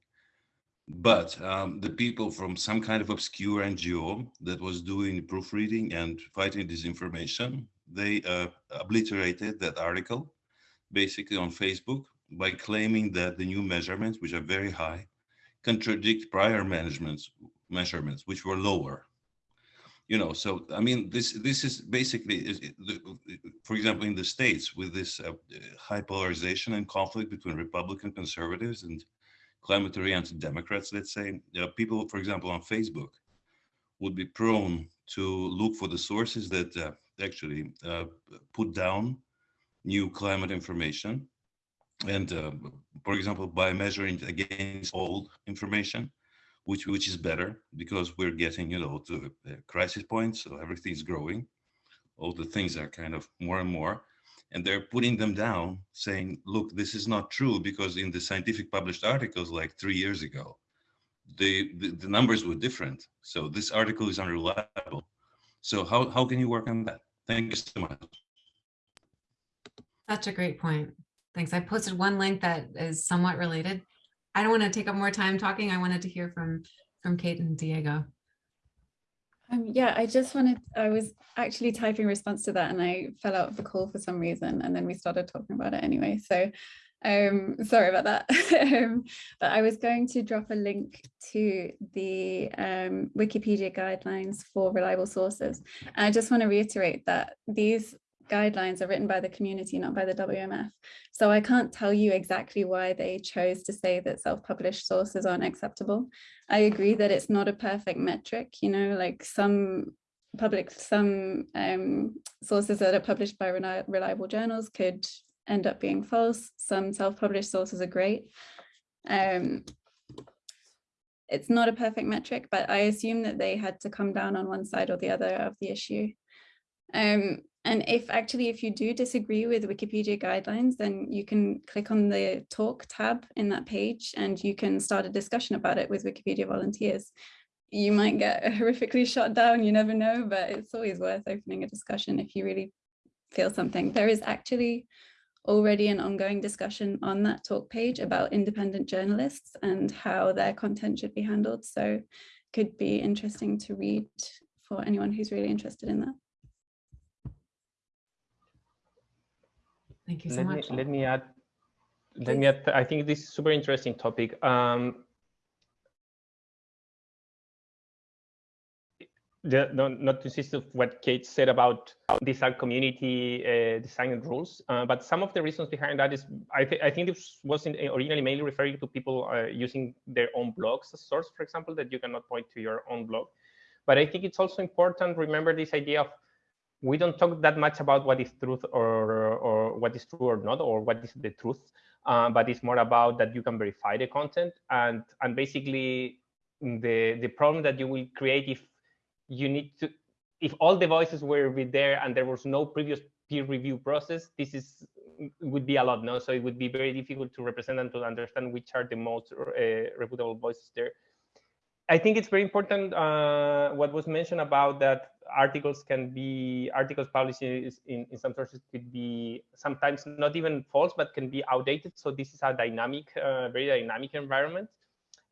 But um, the people from some kind of obscure NGO that was doing proofreading and fighting disinformation, they uh, obliterated that article basically on Facebook by claiming that the new measurements, which are very high, contradict prior measurements, which were lower. You know, so I mean, this this is basically, for example, in the states with this uh, high polarization and conflict between Republican conservatives and climate-oriented Democrats, let's say, uh, people, for example, on Facebook, would be prone to look for the sources that uh, actually uh, put down new climate information and uh, for example by measuring against old information which which is better because we're getting you know to a crisis point so everything's growing. All the things are kind of more and more and they're putting them down saying look this is not true because in the scientific published articles like three years ago the, the, the numbers were different. So this article is unreliable. So how, how can you work on that? Thank you so much. Such a great point. Thanks. I posted one link that is somewhat related. I don't want to take up more time talking. I wanted to hear from from Kate and Diego. Um, yeah, I just wanted, I was actually typing response to that and I fell out of the call for some reason and then we started talking about it anyway. So um, sorry about that. um, but I was going to drop a link to the um, Wikipedia guidelines for reliable sources. And I just want to reiterate that these guidelines are written by the community, not by the WMF. So I can't tell you exactly why they chose to say that self-published sources aren't acceptable. I agree that it's not a perfect metric, you know, like some public, some um, sources that are published by reliable journals could end up being false. Some self-published sources are great. Um, it's not a perfect metric, but I assume that they had to come down on one side or the other of the issue. Um, and if actually, if you do disagree with Wikipedia guidelines, then you can click on the talk tab in that page and you can start a discussion about it with Wikipedia volunteers. You might get horrifically shot down, you never know, but it's always worth opening a discussion if you really feel something. There is actually already an ongoing discussion on that talk page about independent journalists and how their content should be handled. So could be interesting to read for anyone who's really interested in that. Thank you so let much. Me, let me add, let me add, I think this is super interesting topic. Um, the, no, not to insist of what Kate said about these are community uh, design rules, uh, but some of the reasons behind that is I, th I think this wasn't originally mainly referring to people uh, using their own blogs as source, for example, that you cannot point to your own blog. But I think it's also important remember this idea of we don't talk that much about what is truth or or what is true or not or what is the truth, uh, but it's more about that you can verify the content and and basically the the problem that you will create if you need to, if all the voices were there and there was no previous peer review process, this is would be a lot, no? So it would be very difficult to represent and to understand which are the most uh, reputable voices there. I think it's very important uh, what was mentioned about that articles can be articles published in, in, some sources could be sometimes not even false, but can be outdated. So this is a dynamic, uh, very dynamic environment.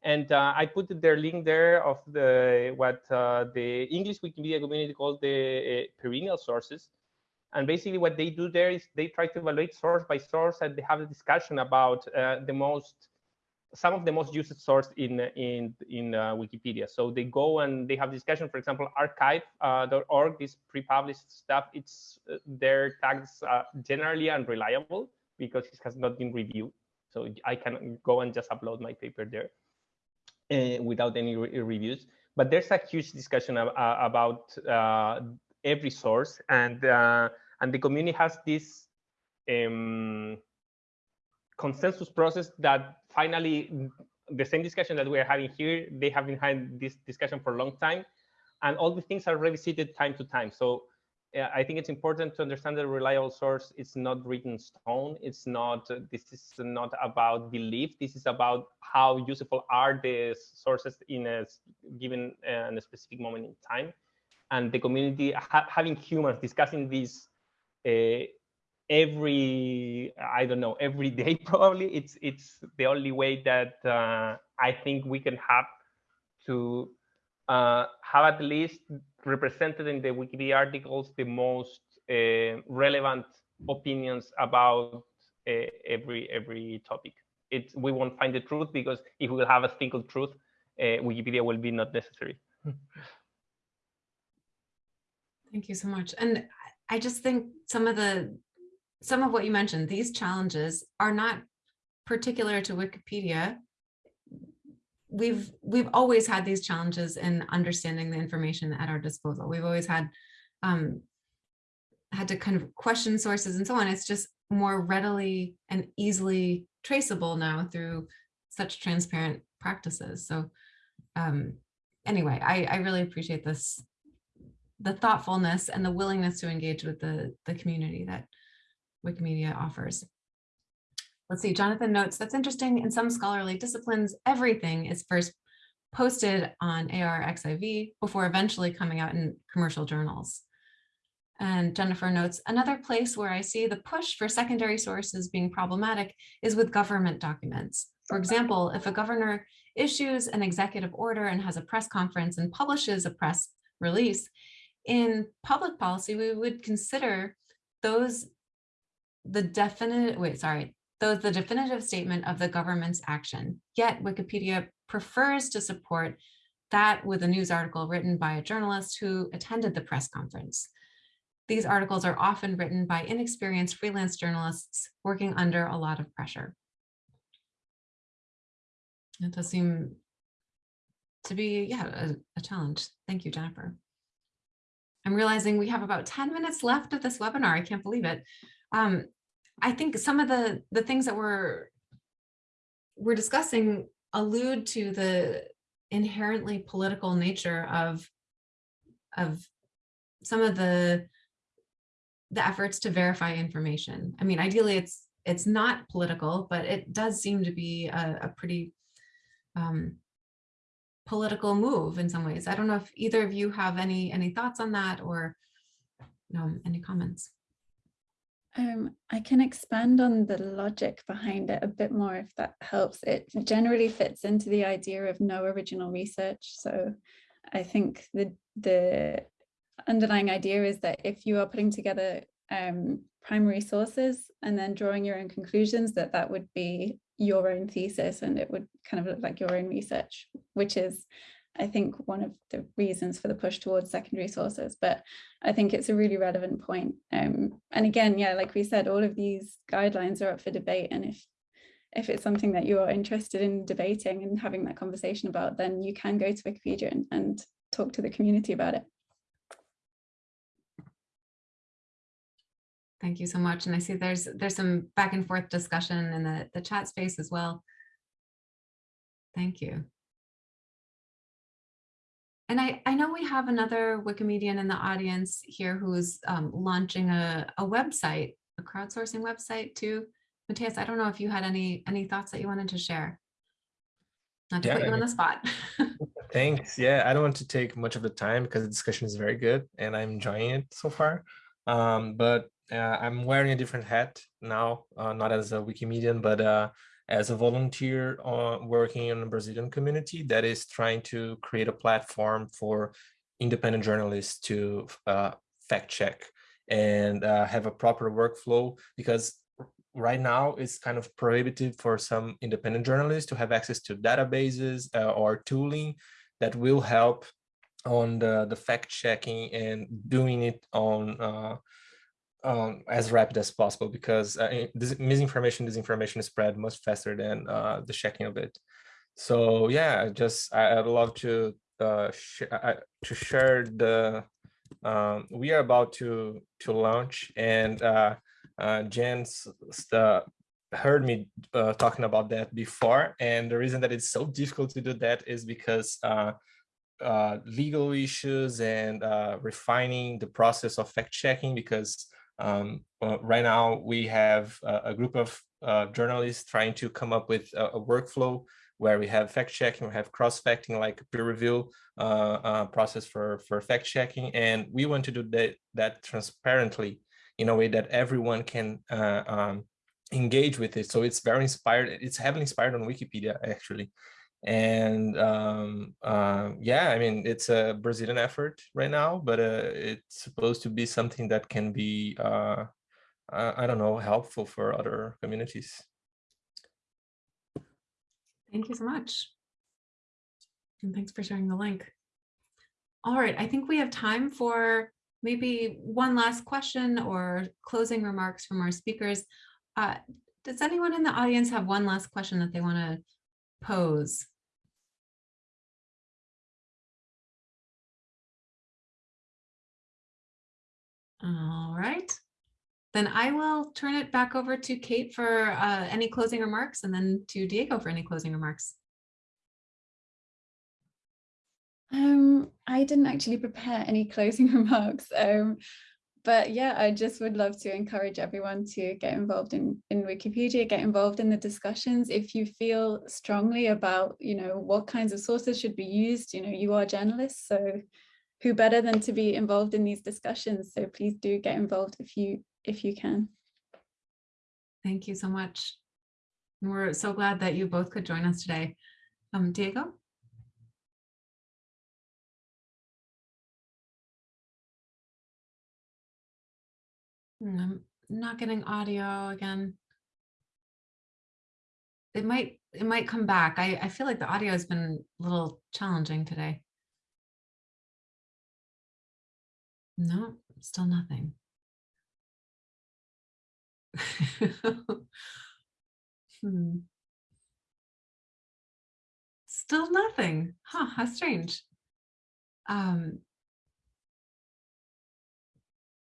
And uh, I put their link there of the what uh, the English Wikimedia community calls the uh, perennial sources. And basically what they do there is they try to evaluate source by source and they have a discussion about uh, the most, some of the most used source in, in, in uh, Wikipedia. So they go and they have discussion, for example, arxiv.org, uh, this pre-published stuff, it's their tags are generally unreliable because it has not been reviewed. So I can go and just upload my paper there uh, without any re reviews. But there's a huge discussion of, uh, about uh, every source, and uh, and the community has this um, consensus process that finally the same discussion that we're having here, they have been having this discussion for a long time, and all the things are revisited time to time. So I think it's important to understand that reliable source is not written stone. It's not, this is not about belief. This is about how useful are the sources in a given uh, in a specific moment in time. And the community ha having humans discussing this uh, every, I don't know, every day probably, it's, it's the only way that uh, I think we can have to uh, have at least represented in the Wikipedia articles the most uh, relevant opinions about uh, every every topic. It's we won't find the truth because if we will have a single truth, uh, Wikipedia will be not necessary. Thank you so much. And I just think some of the some of what you mentioned, these challenges are not particular to Wikipedia we've we've always had these challenges in understanding the information at our disposal. We've always had um, had to kind of question sources and so on. It's just more readily and easily traceable now through such transparent practices. So um, anyway, I, I really appreciate this, the thoughtfulness and the willingness to engage with the, the community that Wikimedia offers. Let's see, Jonathan notes, that's interesting. In some scholarly disciplines, everything is first posted on ARXIV before eventually coming out in commercial journals. And Jennifer notes, another place where I see the push for secondary sources being problematic is with government documents. For example, if a governor issues an executive order and has a press conference and publishes a press release. In public policy, we would consider those the definite, wait, sorry, those the definitive statement of the government's action. Yet Wikipedia prefers to support that with a news article written by a journalist who attended the press conference. These articles are often written by inexperienced freelance journalists working under a lot of pressure. It does seem to be, yeah, a, a challenge. Thank you, Jennifer. I'm realizing we have about 10 minutes left of this webinar. I can't believe it. Um, I think some of the, the things that we're, we're discussing allude to the inherently political nature of, of some of the, the efforts to verify information. I mean, ideally it's, it's not political, but it does seem to be a, a pretty um, political move in some ways. I don't know if either of you have any, any thoughts on that or um, any comments. Um, I can expand on the logic behind it a bit more if that helps. It generally fits into the idea of no original research. So I think the the underlying idea is that if you are putting together um, primary sources and then drawing your own conclusions, that that would be your own thesis and it would kind of look like your own research, which is I think one of the reasons for the push towards secondary sources, but I think it's a really relevant point. Um, and again, yeah, like we said, all of these guidelines are up for debate. And if if it's something that you are interested in debating and having that conversation about, then you can go to Wikipedia and, and talk to the community about it. Thank you so much. And I see there's there's some back and forth discussion in the, the chat space as well. Thank you. And I, I know we have another Wikimedian in the audience here who's um, launching a, a website, a crowdsourcing website too. Matthias, I don't know if you had any any thoughts that you wanted to share. Not to Yeah, put you on the spot. Thanks. Yeah, I don't want to take much of the time because the discussion is very good and I'm enjoying it so far. Um, but uh, I'm wearing a different hat now, uh, not as a Wikimedian, but uh, as a volunteer uh, working in a Brazilian community that is trying to create a platform for independent journalists to uh, fact check and uh, have a proper workflow because right now it's kind of prohibitive for some independent journalists to have access to databases uh, or tooling that will help on the, the fact checking and doing it on uh, um, as rapid as possible because uh, this misinformation, disinformation is spread much faster than uh, the checking of it. So yeah, I just I, would love to uh, sh I, to share the um, we are about to to launch and uh, uh, Jen uh, heard me uh, talking about that before, and the reason that it's so difficult to do that is because uh, uh, legal issues and uh, refining the process of fact checking because um, well, right now we have a, a group of uh, journalists trying to come up with a, a, workflow where we have fact checking, we have cross facting like peer review uh, uh, process for, for fact checking. And we want to do that, that transparently in a way that everyone can uh, um, engage with it. So it's very inspired. It's heavily inspired on Wikipedia actually. And um, uh, yeah, I mean, it's a Brazilian effort right now, but uh, it's supposed to be something that can be, uh, I don't know, helpful for other communities. Thank you so much. And thanks for sharing the link. All right, I think we have time for maybe one last question or closing remarks from our speakers. Uh, does anyone in the audience have one last question that they want to pose? All right. Then I will turn it back over to Kate for uh, any closing remarks and then to Diego for any closing remarks. Um, I didn't actually prepare any closing remarks. Um, but yeah, I just would love to encourage everyone to get involved in, in Wikipedia, get involved in the discussions. If you feel strongly about, you know, what kinds of sources should be used, you know, you are journalists, so who better than to be involved in these discussions? So please do get involved if you if you can. Thank you so much. We're so glad that you both could join us today. Um, Diego? I'm not getting audio again. It might, it might come back. I, I feel like the audio has been a little challenging today. No, still nothing. Hmm. Still nothing. Huh, how strange. Um,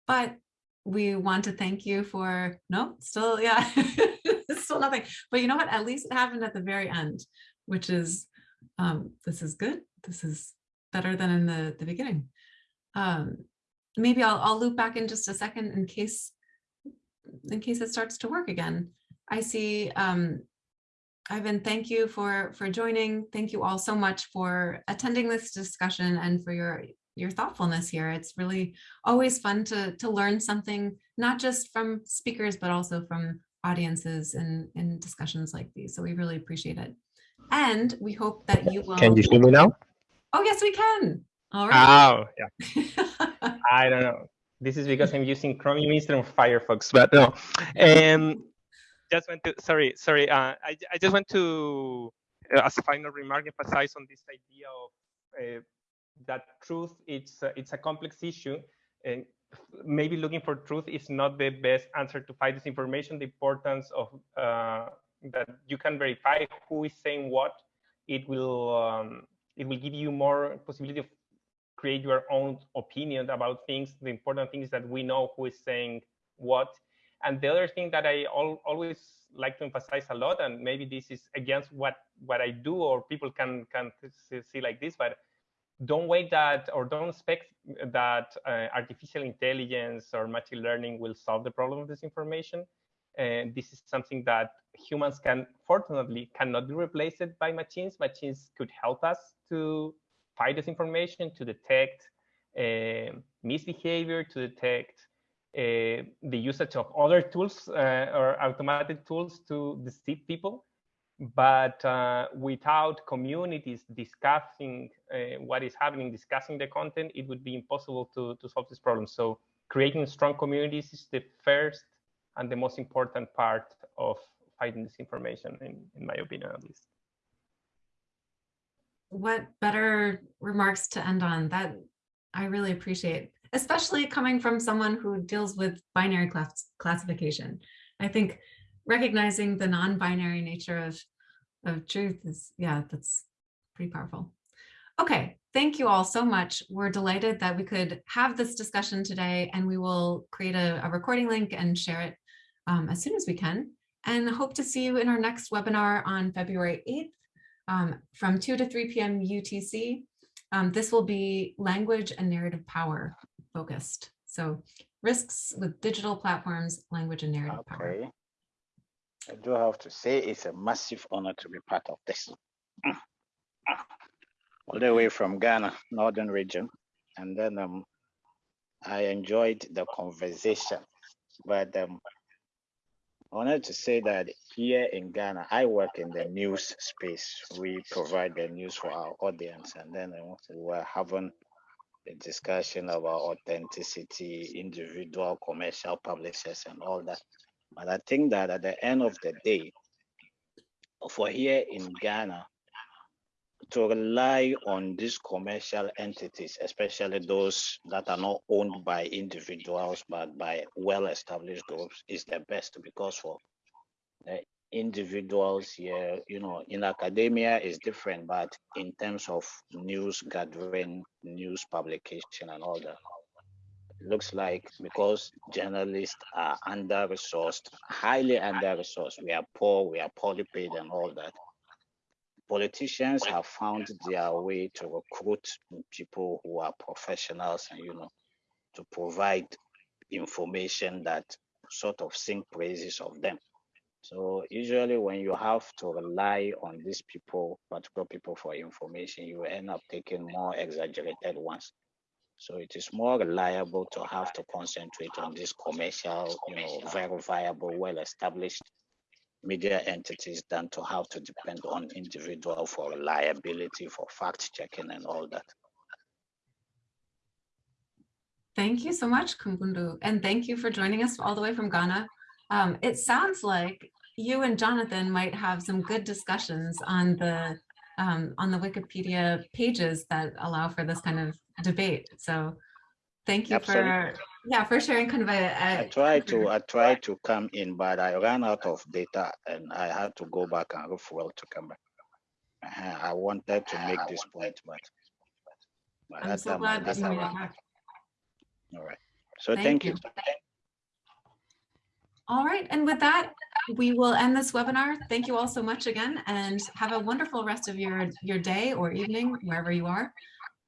but we want to thank you for, no, still, yeah, still nothing. But you know what? At least it happened at the very end, which is, um, this is good. This is better than in the, the beginning. Um, maybe I'll, I'll loop back in just a second in case, in case it starts to work again. I see, um, Ivan, thank you for, for joining. Thank you all so much for attending this discussion and for your, your thoughtfulness here. It's really always fun to, to learn something, not just from speakers, but also from audiences and in discussions like these. So we really appreciate it. And we hope that you will. Can you hear me now? Oh, yes, we can. All right. Oh, yeah. I don't know. This is because I'm using Chromium instead of Firefox, but no. Um, just want to, sorry, sorry. Uh, I, I just want to, uh, as a final remark, emphasize on this idea of uh, that truth, it's, uh, it's a complex issue. And maybe looking for truth is not the best answer to fight disinformation. The importance of uh, that you can verify who is saying what, it will, um, it will give you more possibility of create your own opinion about things. The important thing is that we know who is saying what. And the other thing that I al always like to emphasize a lot, and maybe this is against what what I do, or people can can see like this, but don't wait that or don't expect that uh, artificial intelligence or machine learning will solve the problem of disinformation. And this is something that humans can, fortunately, cannot be replaced by machines. Machines could help us to fight disinformation, to detect uh, misbehavior, to detect uh, the usage of other tools uh, or automated tools to deceive people. But uh, without communities discussing uh, what is happening, discussing the content, it would be impossible to, to solve this problem. So creating strong communities is the first and the most important part of fighting disinformation, in, in my opinion, at least what better remarks to end on that I really appreciate, especially coming from someone who deals with binary class classification. I think recognizing the non-binary nature of, of truth is, yeah, that's pretty powerful. Okay, thank you all so much. We're delighted that we could have this discussion today and we will create a, a recording link and share it um, as soon as we can and hope to see you in our next webinar on February 8th um, from 2 to 3 p.m. UTC. Um, this will be language and narrative power focused. So risks with digital platforms, language and narrative okay. power. I do have to say it's a massive honor to be part of this. All the way from Ghana, Northern region. And then um, I enjoyed the conversation, but um, I wanted to say that here in Ghana, I work in the news space. We provide the news for our audience, and then we were having a discussion about authenticity, individual commercial publishers, and all that. But I think that at the end of the day, for here in Ghana, to rely on these commercial entities, especially those that are not owned by individuals but by well-established groups, is the best. Because for the individuals here, you know, in academia is different, but in terms of news gathering, news publication and all that, looks like because journalists are under-resourced, highly under-resourced, we are poor, we are poorly paid and all that, politicians have found their way to recruit people who are professionals and you know to provide information that sort of sing praises of them. So usually when you have to rely on these people particular people for information you end up taking more exaggerated ones so it is more reliable to have to concentrate on these commercial you know very viable well established media entities than to have to depend on individual for reliability, for fact checking and all that. Thank you so much, Kumbundu, and thank you for joining us all the way from Ghana. Um, it sounds like you and Jonathan might have some good discussions on the um, on the Wikipedia pages that allow for this kind of debate. So thank you Absolutely. for yeah for sharing kind of a, a I tried to I tried to come in, but I ran out of data and I had to go back and refuel to come back. Uh, I wanted to make this point, but, but I'm so glad that you made it back. All right. So Thank thank, you. you. All right, and with that, we will end this webinar. Thank you all so much again and have a wonderful rest of your, your day or evening, wherever you are.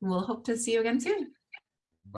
We'll hope to see you again soon.